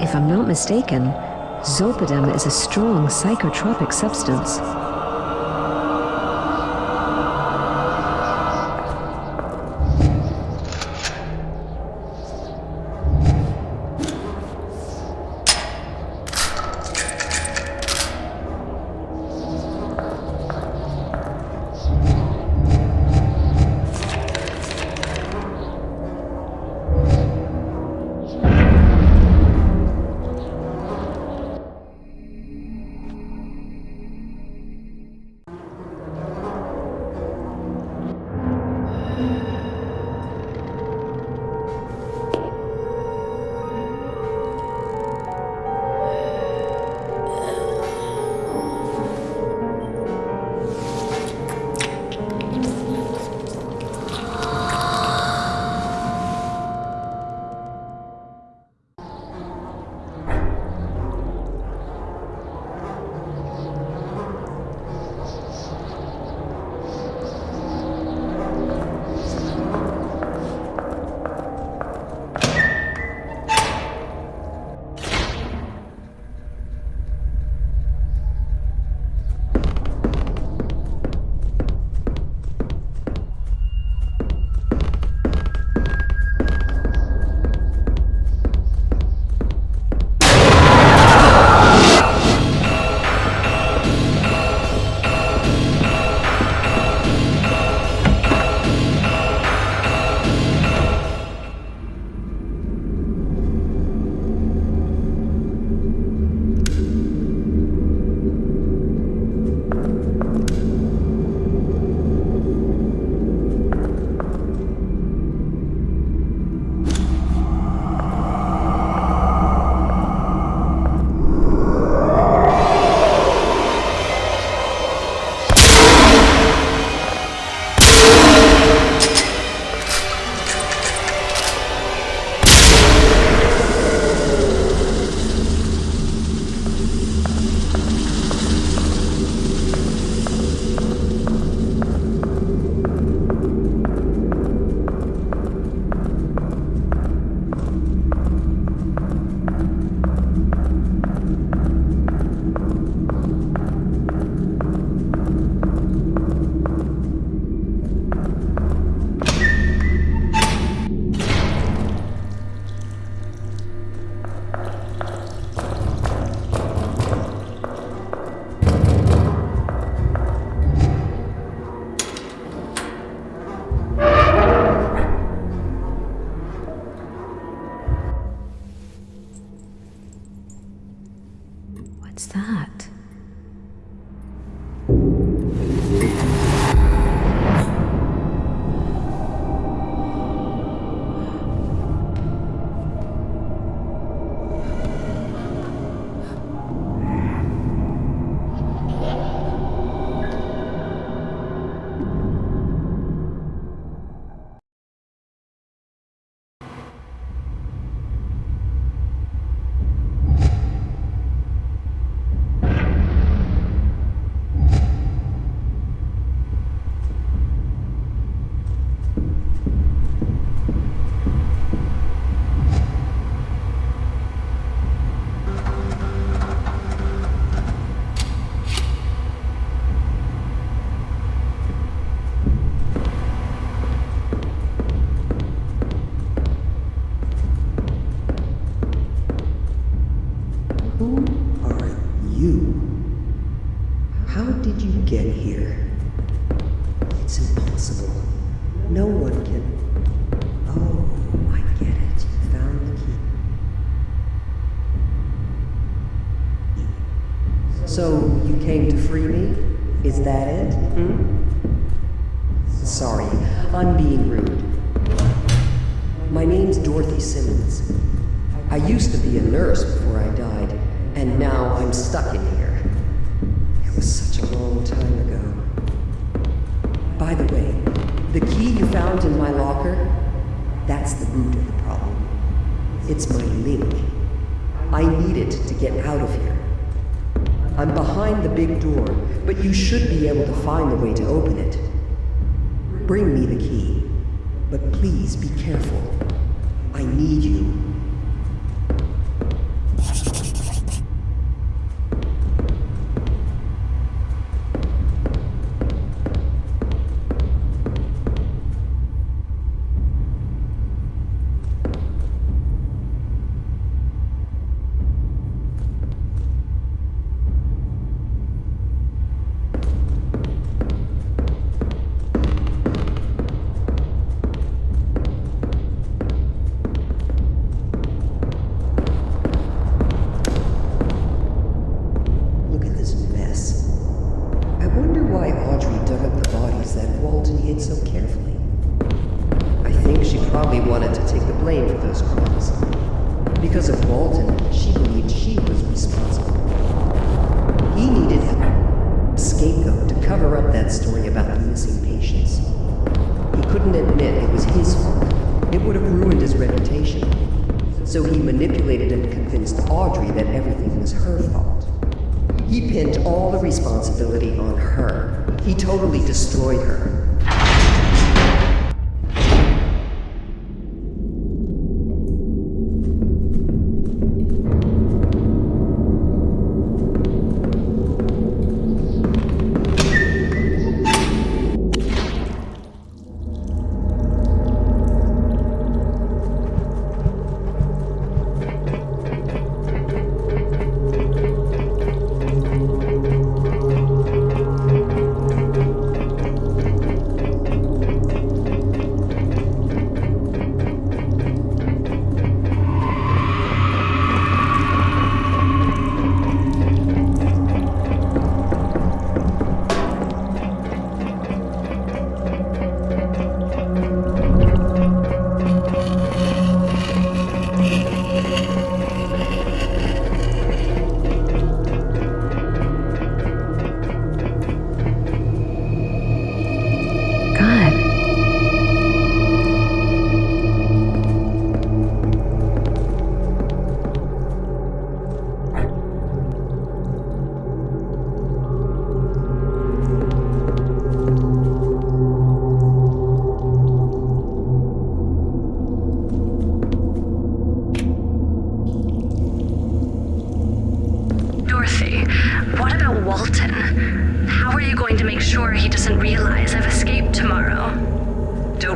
If I'm not mistaken, zolpidem is a strong psychotropic substance. It's impossible. No one can. Oh, I get it. You found the key. So, you came to free me? Is that it? Hmm? Sorry, I'm being rude. My name's Dorothy Simmons. I used to be a nurse before I died, and now I'm stuck in here. It was such a long time. By the way, the key you found in my locker, that's the root of the problem. It's my link. I need it to get out of here. I'm behind the big door, but you should be able to find a way to open it. Bring me the key, but please be careful. I need you. think she probably wanted to take the blame for those crimes. Because of Walton, she believed she was responsible. He needed a scapegoat to cover up that story about the missing patients. Couldn't admit it was his fault. It would have ruined his reputation. So he manipulated and convinced Audrey that everything was her fault. He pinned all the responsibility on her. He totally destroyed her.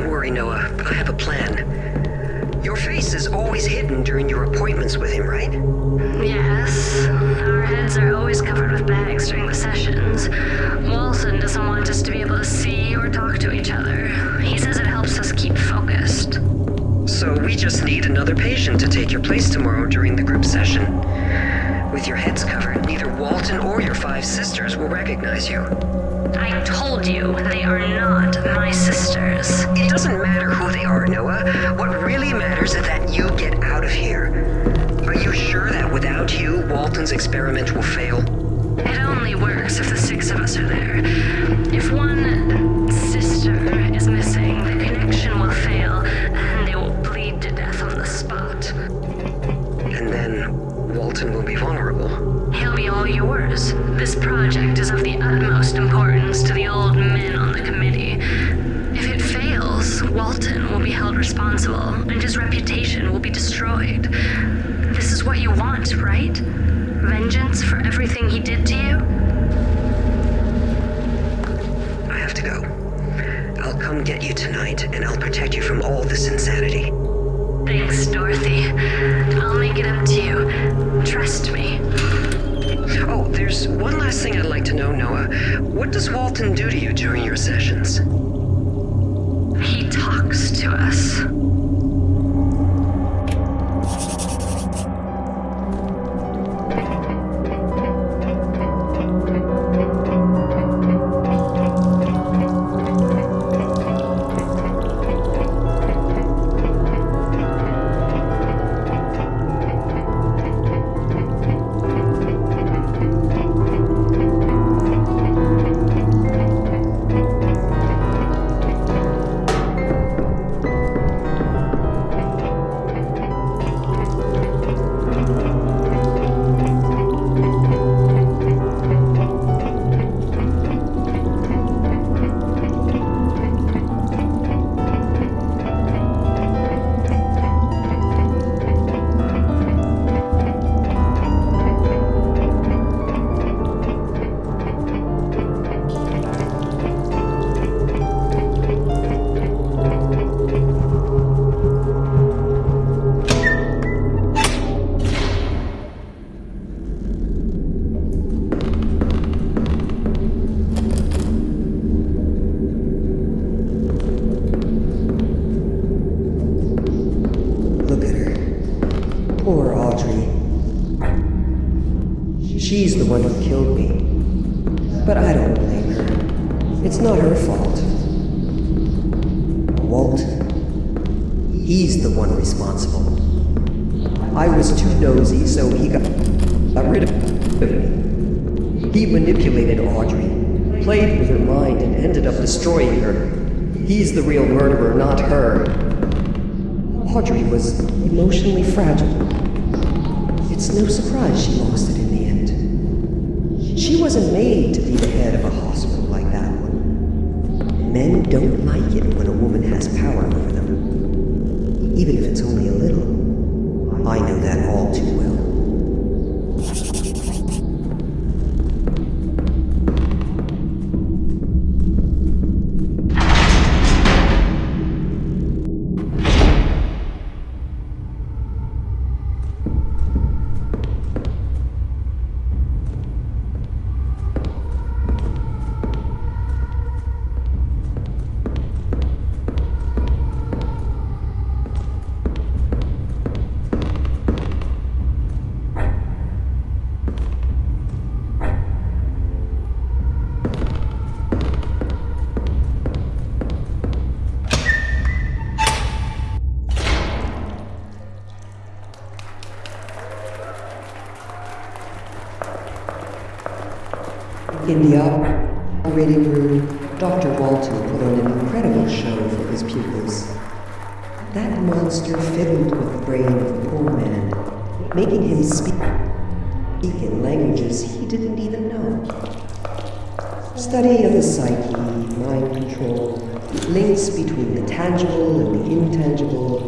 Don't worry, Noah. I have a plan. Your face is always hidden during your appointments with him, right? Yes, our heads are always covered with bags during the sessions. Walton doesn't want us to be able to see or talk to each other. He says it helps us keep focused. So we just need another patient to take your place tomorrow during the group session. With your heads covered, neither Walton or your five sisters will recognize you. I told you they are not my sisters. It doesn't matter who they are, Noah. What really matters is that you get out of here. Are you sure that without you, Walton's experiment will fail? It only works if the six of us are there. Go. I'll come get you tonight, and I'll protect you from all this insanity. Thanks, Dorothy. I'll make it up to you. Trust me. Oh, there's one last thing I'd like to know, Noah. What does Walton do to you during your sessions? He talks to us. Fault. Walton. He's the one responsible. I was too nosy, so he got, got rid of me. He manipulated Audrey, played with her mind, and ended up destroying her. He's the real murderer, not her. Audrey was emotionally fragile. It's no surprise she lost it in the end. She wasn't made to be the head of a hospital. Men don't like it when a woman has power over them. Even if it's only a little. In the operating room, Dr. Walton put on an incredible show for his pupils. That monster fiddled with the brain of the poor man, making him speak, speak in languages he didn't even know. Study of the psyche, mind control, links between the tangible and the intangible.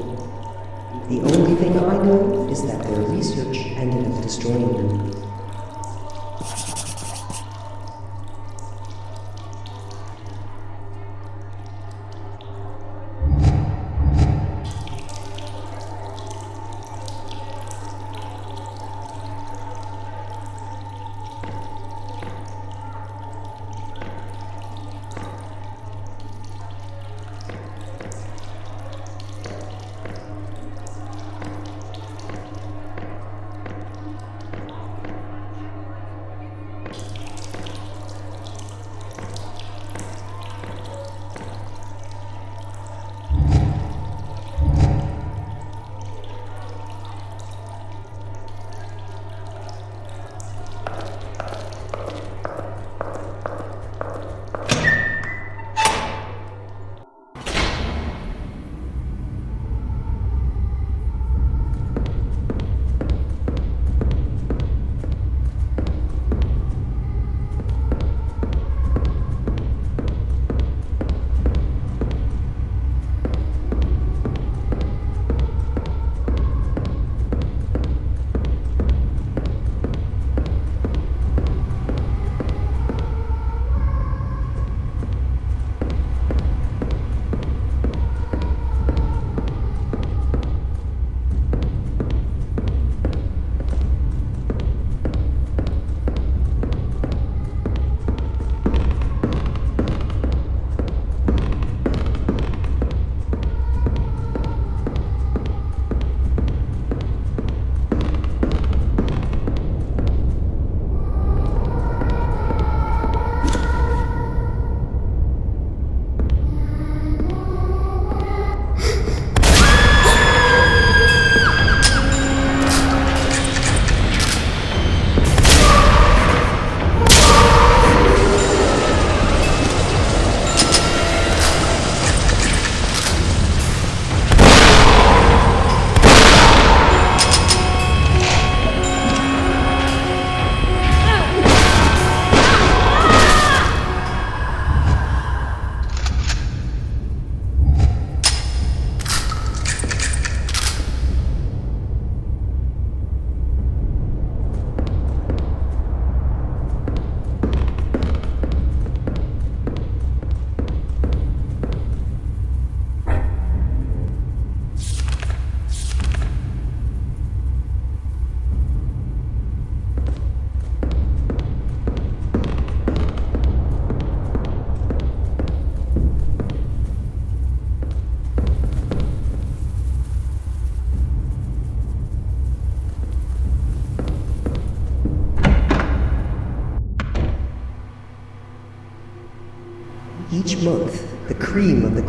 The only thing I know is that their research ended up destroying them.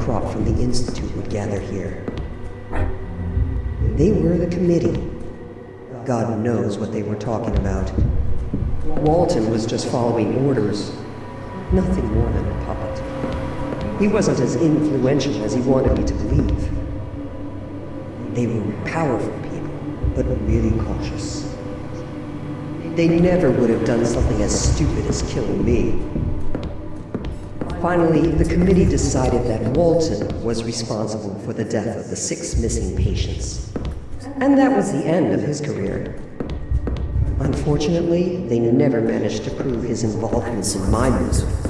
Crop from the Institute would gather here. They were the committee. God knows what they were talking about. Walton was just following orders. Nothing more than a puppet. He wasn't as influential as he wanted me to believe. They were powerful people, but really cautious. They never would have done something as stupid as killing me. Finally, the committee decided that Walton was responsible for the death of the six missing patients. And that was the end of his career. Unfortunately, they never managed to prove his involvement in my misery.